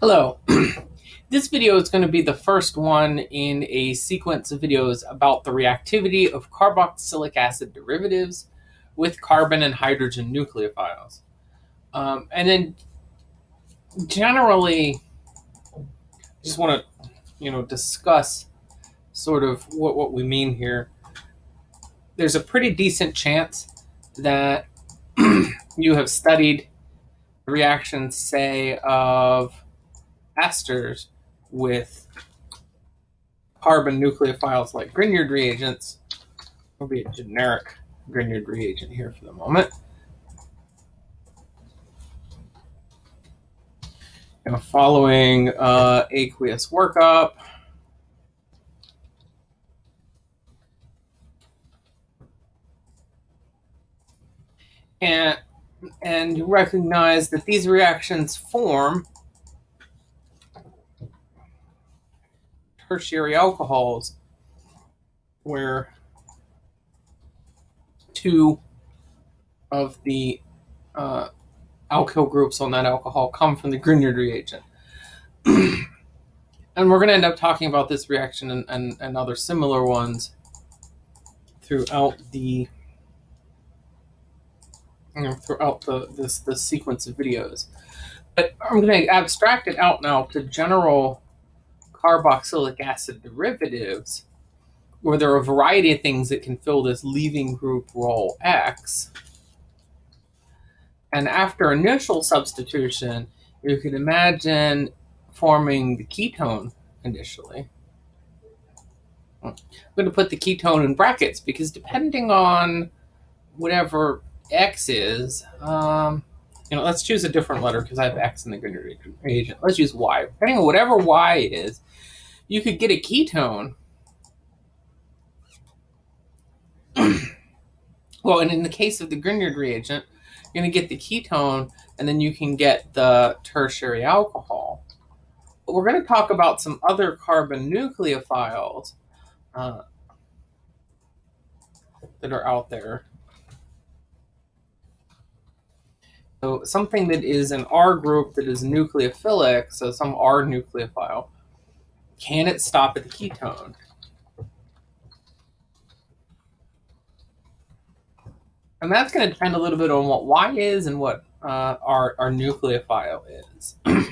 Hello. this video is going to be the first one in a sequence of videos about the reactivity of carboxylic acid derivatives with carbon and hydrogen nucleophiles. Um, and then generally, just want to, you know, discuss sort of what, what we mean here. There's a pretty decent chance that you have studied reactions, say, of esters with carbon nucleophiles like Grignard reagents. Will be a generic Grignard reagent here for the moment. Know, following uh, aqueous workup. And, and recognize that these reactions form tertiary alcohols where two of the uh, alkyl groups on that alcohol come from the Grignard reagent. and we're going to end up talking about this reaction and, and, and other similar ones throughout the you know, throughout the this this sequence of videos. But I'm going to abstract it out now to general carboxylic acid derivatives, where there are a variety of things that can fill this leaving group role X. And after initial substitution, you can imagine forming the ketone initially. I'm going to put the ketone in brackets because depending on whatever X is, um, you know, let's choose a different letter because I have X in the Grignard reagent. Let's use Y. Depending on whatever Y is, you could get a ketone. well, and in the case of the Grignard reagent, you're going to get the ketone, and then you can get the tertiary alcohol. But we're going to talk about some other carbon nucleophiles uh, that are out there. So something that is an R group that is nucleophilic, so some R nucleophile, can it stop at the ketone? And that's going to depend a little bit on what Y is and what uh, our, our nucleophile is.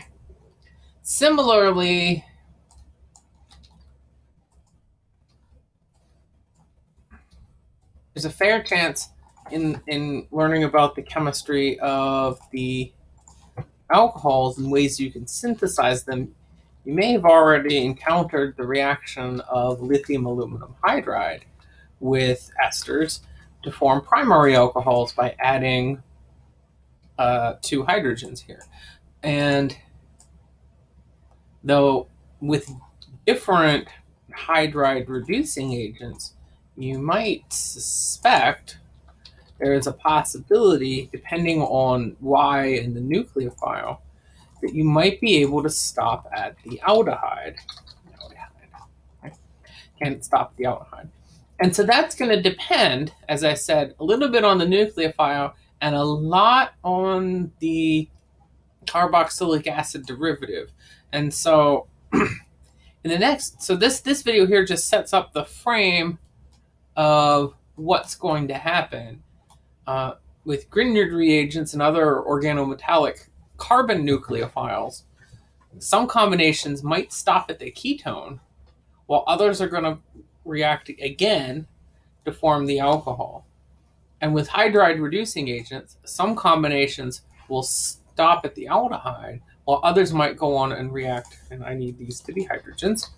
Similarly, there's a fair chance in in learning about the chemistry of the alcohols and ways you can synthesize them, you may have already encountered the reaction of lithium aluminum hydride with esters to form primary alcohols by adding uh, two hydrogens here. And though with different hydride reducing agents, you might suspect there is a possibility, depending on Y and the nucleophile, that you might be able to stop at the aldehyde. aldehyde Can't stop the aldehyde. And so that's going to depend, as I said, a little bit on the nucleophile and a lot on the carboxylic acid derivative. And so in the next, so this, this video here just sets up the frame of what's going to happen uh, with Grignard reagents and other organometallic carbon nucleophiles, some combinations might stop at the ketone, while others are going to react again to form the alcohol. And with hydride reducing agents, some combinations will stop at the aldehyde, while others might go on and react, and I need these to be hydrogens,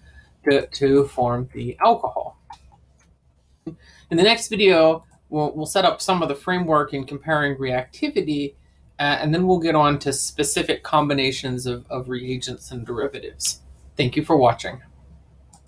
to, to form the alcohol. In the next video, we'll, we'll set up some of the framework in comparing reactivity, uh, and then we'll get on to specific combinations of, of reagents and derivatives. Thank you for watching.